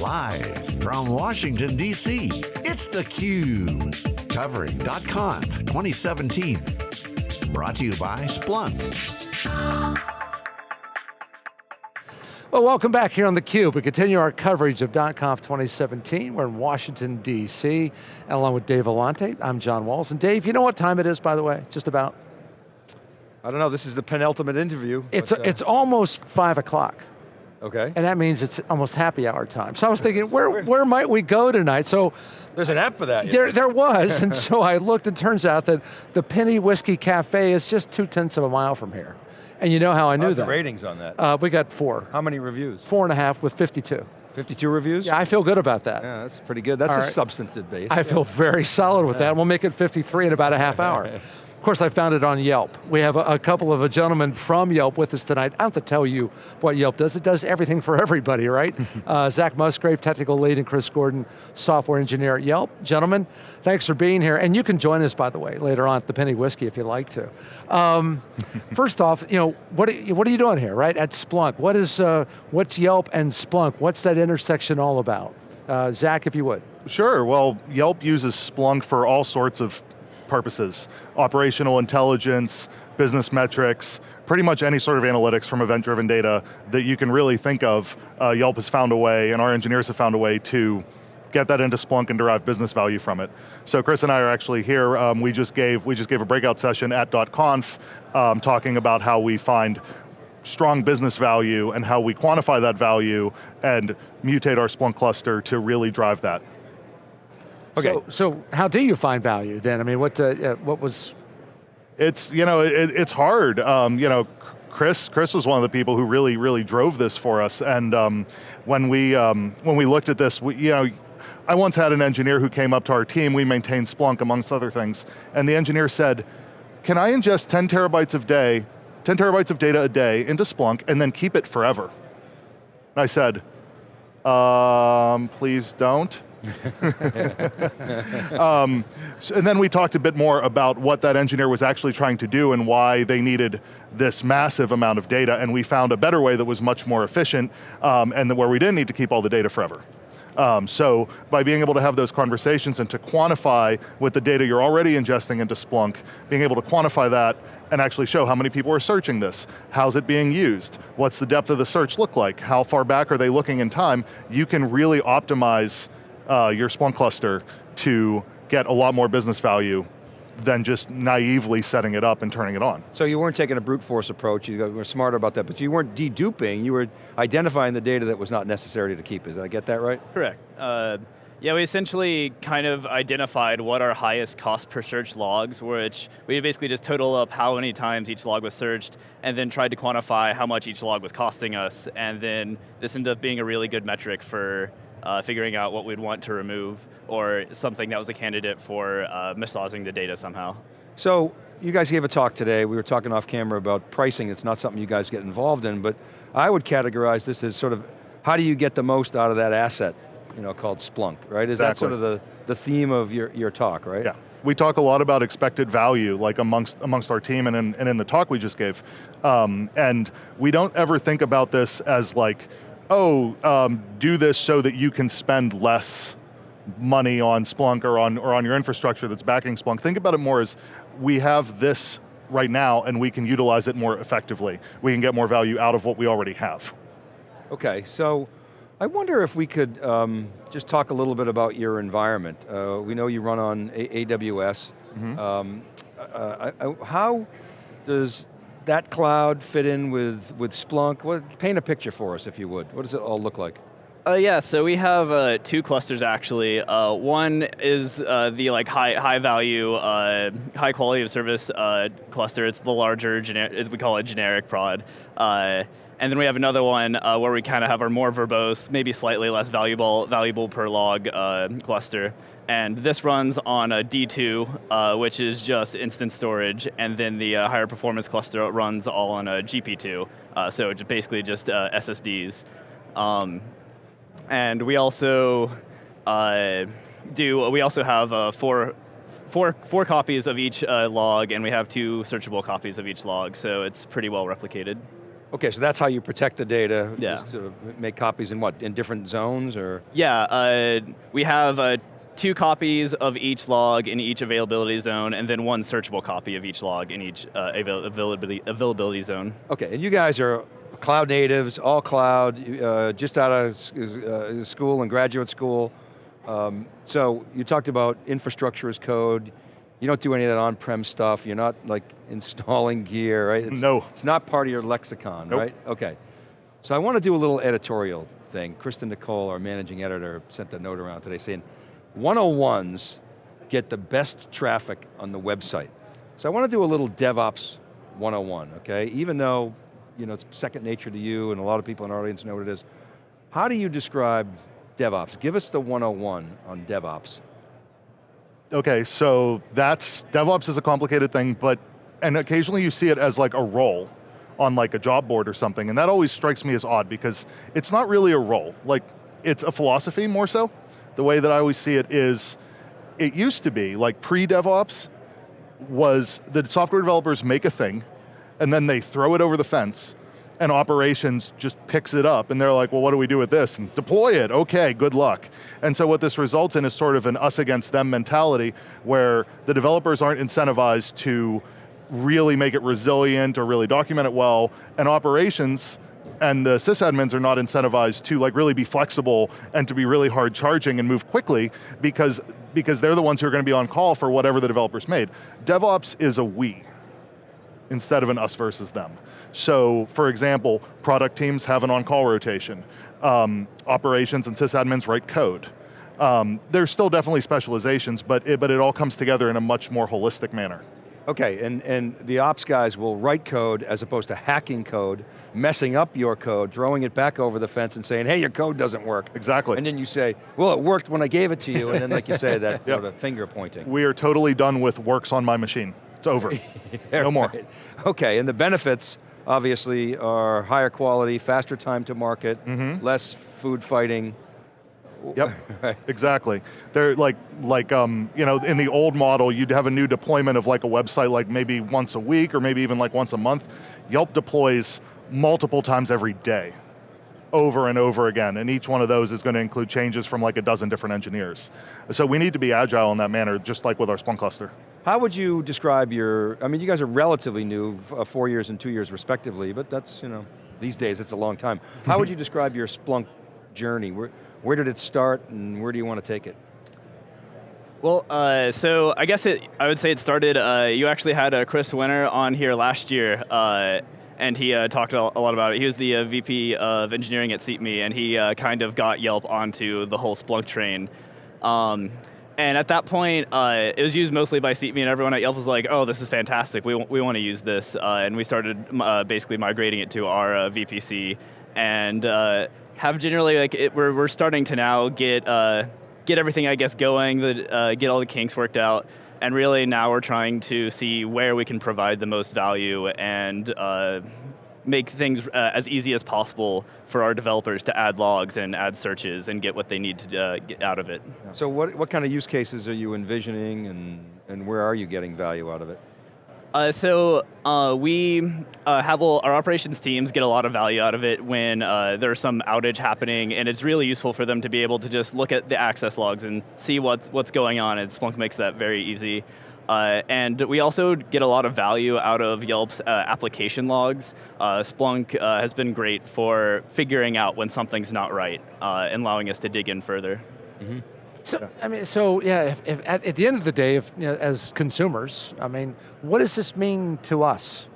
Live from Washington, D.C., it's theCUBE. Covering .conf 2017. Brought to you by Splunk. Well, welcome back here on theCUBE. We continue our coverage of .conf 2017. We're in Washington, D.C., and along with Dave Vellante, I'm John Walls. And Dave, you know what time it is, by the way, just about? I don't know, this is the penultimate interview. It's, but, uh, it's almost five o'clock. Okay. And that means it's almost happy hour time. So I was thinking, where, where might we go tonight? So There's an app for that. there, there was, and so I looked and turns out that the Penny Whiskey Cafe is just two tenths of a mile from here. And you know how I knew How's that. the ratings on that? Uh, we got four. How many reviews? Four and a half with 52. 52 reviews? Yeah, I feel good about that. Yeah, that's pretty good. That's All a right. substantive base. I feel very solid with that. We'll make it 53 in about a half hour. Of course, I found it on Yelp. We have a, a couple of a gentlemen from Yelp with us tonight. I don't have to tell you what Yelp does. It does everything for everybody, right? uh, Zach Musgrave, technical lead, and Chris Gordon, software engineer at Yelp. Gentlemen, thanks for being here. And you can join us, by the way, later on at the Penny Whiskey if you'd like to. Um, first off, you know, what are, you- what are you doing here, right? At Splunk. What is, uh, what's Yelp and Splunk? What's that intersection all about? Uh, Zach, if you would. Sure, well, Yelp uses Splunk for all sorts of purposes. Operational intelligence, business metrics, pretty much any sort of analytics from event-driven data that you can really think of, uh, Yelp has found a way, and our engineers have found a way to get that into Splunk and derive business value from it. So Chris and I are actually here, um, we, just gave, we just gave a breakout session at .conf um, talking about how we find strong business value and how we quantify that value and mutate our Splunk cluster to really drive that. Okay. So, so how do you find value then? I mean, what, uh, uh, what was, It's, you know, it, it's hard. Um, you know, Chris, Chris was one of the people who really, really drove this for us. And um, when, we, um, when we looked at this, we, you know, I once had an engineer who came up to our team, we maintain Splunk amongst other things, and the engineer said, can I ingest 10 terabytes of day, 10 terabytes of data a day into Splunk and then keep it forever? And I said, um, please don't. um, so- and then we talked a bit more about what that engineer was actually trying to do and why they needed this massive amount of data, and we found a better way that was much more efficient, um, and where we didn't need to keep all the data forever. Um, so by being able to have those conversations and to quantify with the data you're already ingesting into Splunk, being able to quantify that and actually show how many people are searching this, how's it being used, what's the depth of the search look like, how far back are they looking in time, you can really optimize uh, your Splunk cluster to get a lot more business value than just naively setting it up and turning it on. So you weren't taking a brute force approach, you were smarter about that, but you weren't deduping, you were identifying the data that was not necessary to keep. Did I get that right? Correct. Uh, yeah, we essentially kind of identified what our highest cost per search logs, which we basically just total up how many times each log was searched, and then tried to quantify how much each log was costing us, and then this ended up being a really good metric for uh, figuring out what we'd want to remove, or something that was a candidate for uh, massaging the data somehow. So, you guys gave a talk today, we were talking off camera about pricing, it's not something you guys get involved in, but I would categorize this as sort of, how do you get the most out of that asset, you know, called Splunk, right? Is that sort of the, the theme of your, your talk, right? Yeah. We talk a lot about expected value, like amongst, amongst our team and in, and in the talk we just gave. Um, and we don't ever think about this as like, oh, um, do this so that you can spend less money on Splunk or on, or on your infrastructure that's backing Splunk. Think about it more as, we have this right now and we can utilize it more effectively. We can get more value out of what we already have. Okay, so I wonder if we could um, just talk a little bit about your environment. Uh, we know you run on a AWS. Um, uh, I- I- how does that cloud fit in with, with Splunk? What, paint a picture for us if you would. What does it all look like? Uh, yeah, so we have uh, two clusters actually. Uh, one is uh, the like high high value, uh, high quality of service uh, cluster. It's the larger, as we call it, generic prod. And then we have another one where we kind of have our more verbose, maybe slightly less valuable valuable per log cluster. And this runs on a D2, uh, which is just instant storage, and then the uh, higher performance cluster runs all on a GP2, uh, so it's basically just uh, SSDs. Um, and we also uh, do. We also have uh, four, four, four copies of each uh, log, and we have two searchable copies of each log. So it's pretty well replicated. Okay, so that's how you protect the data. Yeah. Make copies in what, in different zones or? Yeah, uh, we have uh, two copies of each log in each availability zone, and then one searchable copy of each log in each uh, avail availability, availability zone. Okay, and you guys are cloud natives, all cloud, uh, just out of uh, school and graduate school. Um, so you talked about infrastructure as code. You don't do any of that on-prem stuff. You're not like installing gear, right? It's, No. It's not part of your lexicon, Nope. right? Okay. So I want to do a little editorial thing. Kristen Nicole, our managing editor, sent a note around today saying, 101s get the best traffic on the website. So I want to do a little DevOps 101, okay? Even though you know, it's second nature to you and a lot of people in our audience know what it is. How do you describe DevOps? Give us the 101 on DevOps. Okay, so that's, DevOps is a complicated thing, but, and occasionally you see it as like a role on like a job board or something, and that always strikes me as odd because it's not really a role. Like, it's a philosophy more so. The way that I always see it is, it used to be, like pre-DevOps, was the software developers make a thing, and then they throw it over the fence, and operations just picks it up, and they're like, well, what do we do with this? And deploy it, okay, good luck. And so what this results in is sort of an us against them mentality, where the developers aren't incentivized to really make it resilient or really document it well, and operations and the sysadmins are not incentivized to like really be flexible and to be really hard charging and move quickly because, because they're the ones who are going to be on call for whatever the developers made. DevOps is a we instead of an us versus them. So for example, product teams have an on-call rotation. Um, operations and sysadmins write code. Um, there's still definitely specializations, but it, but it all comes together in a much more holistic manner. Okay, and, and the ops guys will write code as opposed to hacking code, messing up your code, throwing it back over the fence and saying, hey, your code doesn't work. Exactly. And then you say, well, it worked when I gave it to you, and then like you say, that Yep. sort of finger pointing. We are totally done with works on my machine. It's over. no more. Right. Okay, and the benefits obviously are higher quality, faster time to market, Mm-hmm. less food fighting. Yep, Right. exactly. They're like, like um, you know, in the old model, you'd have a new deployment of like a website like maybe once a week or maybe even like once a month. Yelp deploys multiple times every day, over and over again, and each one of those is going to include changes from like a dozen different engineers. So we need to be agile in that manner, just like with our Splunk cluster. How would you describe your, I mean, you guys are relatively new, uh, four years and two years respectively, but that's, you know, these days it's a long time. How would you describe your Splunk journey? Where, where did it start and where do you want to take it? Well, uh, so I guess it, I would say it started, uh, you actually had uh, Chris Winter on here last year, uh, and he uh, talked a lot about it. He was the uh, VP of engineering at SeatMe, and he kind of got Yelp onto the whole Splunk train. Um, and at that point, it was used mostly by SeatMe, and everyone at Yelp was like, oh, this is fantastic, we, we want to use this. And we started basically migrating it to our VPC, and have generally, like, it, we're, we're starting to now get, uh, get everything, I guess, going, the, uh, get all the kinks worked out, and really now we're trying to see where we can provide the most value and uh, make things uh, as easy as possible for our developers to add logs and add searches and get what they need to uh, get out of it. So what, what kind of use cases are you envisioning and, and where are you getting value out of it? Uh, so uh, we uh, have our operations teams get a lot of value out of it when uh, there's some outage happening, and it's really useful for them to be able to just look at the access logs and see what's what's going on. And Splunk makes that very easy. Uh, and we also get a lot of value out of Yelp's uh, application logs. Splunk has been great for figuring out when something's not right and allowing us to dig in further. So, I mean, so yeah, if, if at, at the end of the day, if, you know, as consumers, I mean, what does this mean to us,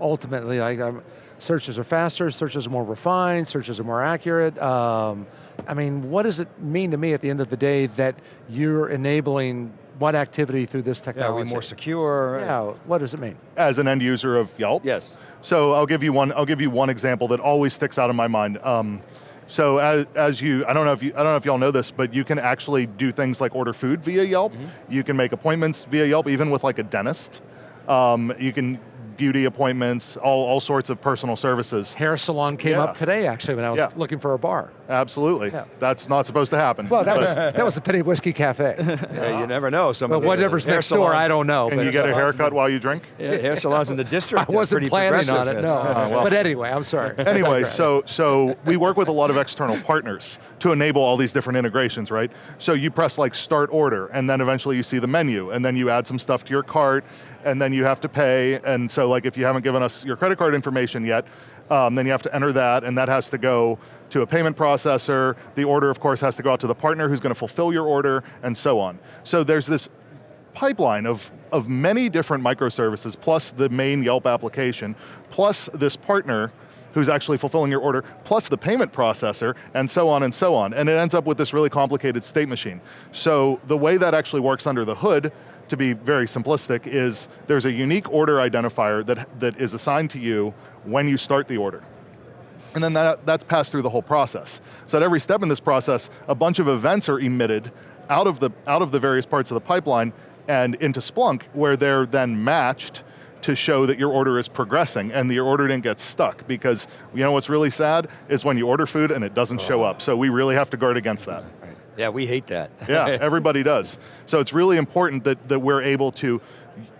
ultimately? Like, um, searches are faster, searches are more refined, searches are more accurate. Um, I mean, what does it mean to me at the end of the day that you're enabling what activity through this technology? Yeah, are technology? we more secure? Yeah, what does it mean? As an end user of Yelp, Yes. So I'll give you one. I'll give you one example that always sticks out in my mind. Um, so as, as you, I don't know if you, I don't know if y'all know this, but you can actually do things like order food via Yelp. You can make appointments via Yelp, even with like a dentist. Um, you can beauty appointments, all, all sorts of personal services. Hair salon came Yeah. up today, actually, when I was Yeah. looking for a bar. Absolutely. Yeah. That's not supposed to happen. Well, that was, that was the Penny Whiskey Cafe. Yeah, you never know. Some But of whatever's hair next door, I don't know. Can you get a haircut and- while you drink? Yeah, hair salons in the district. I wasn't pretty planning on it, no. Uh, well. But anyway, I'm sorry. anyway, so so we work with a lot of external partners to enable all these different integrations, right? So you press like start order, and then eventually you see the menu, and then you add some stuff to your cart, and then you have to pay. And so like if you haven't given us your credit card information yet, um, then you have to enter that, and that has to go to a payment processor. The order, of course, has to go out to the partner who's going to fulfill your order, and so on. So there's this pipeline of, of many different microservices, plus the main Yelp application, plus this partner who's actually fulfilling your order, plus the payment processor, and so on and so on. And it ends up with this really complicated state machine. So the way that actually works under the hood, to be very simplistic, is there's a unique order identifier that, that is assigned to you when you start the order. And then that, that's passed through the whole process. So at every step in this process, a bunch of events are emitted out of the, out of the various parts of the pipeline and into Splunk, where they're then matched to show that your order is progressing and your order didn't get stuck. Because you know what's really sad is when you order food and it doesn't show oh. up. So we really have to guard against that. Yeah, we hate that. Yeah, everybody does. So it's really important that, that we're able to,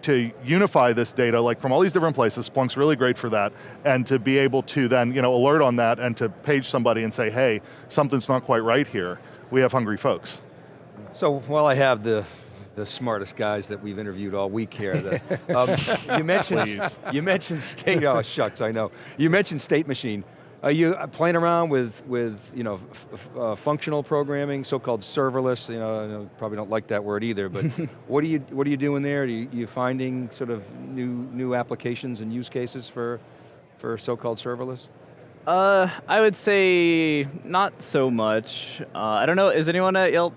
to unify this data, like from all these different places, Splunk's really great for that, and to be able to then you know, alert on that and to page somebody and say, hey, something's not quite right here. We have hungry folks. So while I have the the smartest guys that we've interviewed all week here, the, um, you mentioned you mentioned state. Oh shucks, I know. You mentioned state machine. Are you uh, playing around with with you know f- f- uh, functional programming, so-called serverless? You know, I know, probably don't like that word either. But what are you what are you doing there? Are you, you finding sort of new new applications and use cases for for so-called serverless? Uh, I would say not so much. Uh, I don't know. Is anyone at Yelp?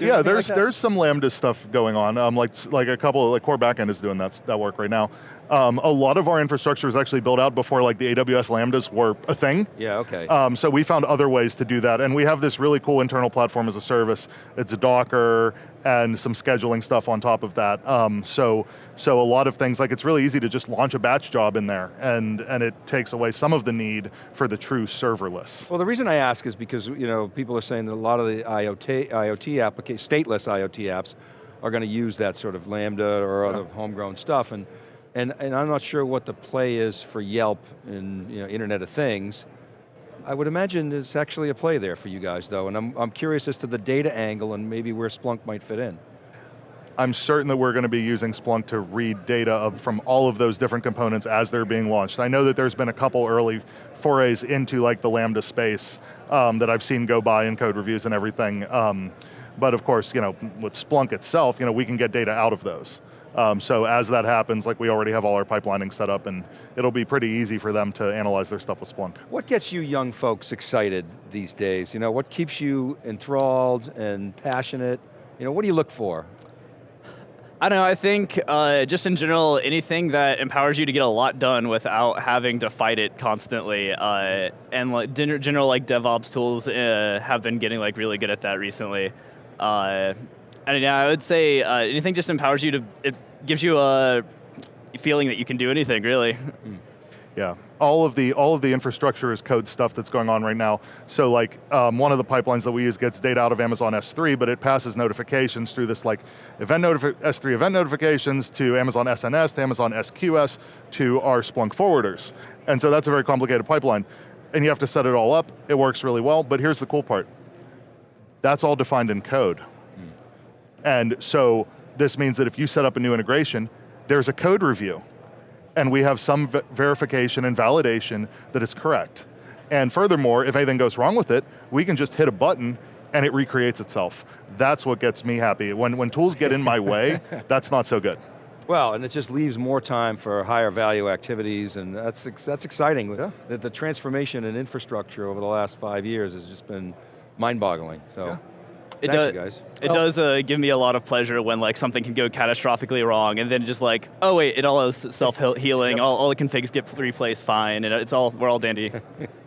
doing yeah, there's like that? there's some Lambda stuff going on. Um, like like a couple like core backend is doing that that work right now. Um, a lot of our infrastructure is actually built out before like the AWS Lambdas were a thing. Yeah. Okay. Um, so we found other ways to do that, and we have this really cool internal platform as a service. It's a Docker and some scheduling stuff on top of that. Um, so, so a lot of things like it's really easy to just launch a batch job in there, and and it takes away some of the need for the true serverless. Well, the reason I ask is because you know people are saying that a lot of the IoT IoT applications, stateless IoT apps, are going to use that sort of Lambda or other homegrown stuff, and and and I'm not sure what the play is for Yelp and you know Internet of Things. I would imagine there's actually a play there for you guys though, and I'm, I'm curious as to the data angle and maybe where Splunk might fit in. I'm certain that we're going to be using Splunk to read data of, from all of those different components as they're being launched. I know that there's been a couple early forays into like the Lambda space um, that I've seen go by in code reviews and everything. Um, but of course, you know, with Splunk itself, you know, we can get data out of those. Um, so as that happens, like we already have all our pipelining set up and it'll be pretty easy for them to analyze their stuff with Splunk. What gets you young folks excited these days? You know, what keeps you enthralled and passionate? You know, what do you look for? I don't know, I think uh, just in general, anything that empowers you to get a lot done without having to fight it constantly. Uh, and like gen- general like DevOps tools uh, have been getting like really good at that recently. Yeah, I would say uh, anything just empowers you to, it gives you a feeling that you can do anything really. Yeah, all of the all of the infrastructure as code stuff that's going on right now. So like um, one of the pipelines that we use gets data out of Amazon S3, but it passes notifications through this like event notifi S3 event notifications to Amazon SNS, to Amazon SQS, to our Splunk forwarders. And so that's a very complicated pipeline. And you have to set it all up. It works really well, but here's the cool part. That's all defined in code. And so this means that if you set up a new integration, there's a code review and we have some verification and validation that it's correct. And furthermore, if anything goes wrong with it, we can just hit a button and it recreates itself. That's what gets me happy. When, when tools get in my way, that's not so good. Well, and it just leaves more time for higher value activities, and that's that's exciting. Yeah. The, the transformation in infrastructure over the last five years has just been mind-boggling. So, Yeah. It thanks does, you guys. It Well- does uh, give me a lot of pleasure when like something can go catastrophically wrong, and then just like, oh wait, it all is self-healing. Yep. All, all the configs get replaced fine, and it's all we're all dandy.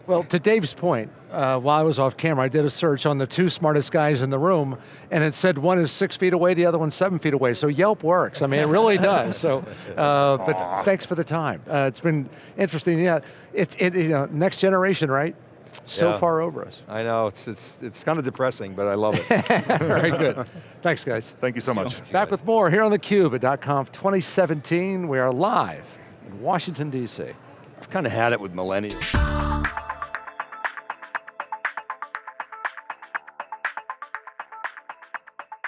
Well, to Dave's point, uh, while I was off camera, I did a search on the two smartest guys in the room, and it said one is six feet away, the other one's seven feet away. So Yelp works. I mean, it really does. So, uh, but thanks for the time. Uh, it's been interesting. Yeah, it's it, you know next generation, right? So Yeah. far over us. I know, it's, it's, it's kind of depressing, but I love it. Very good. Thanks, guys. Thank you so much. Back with more here on theCUBE at .conf 2017. We are live in Washington, D.C. I've kind of had it with millennials.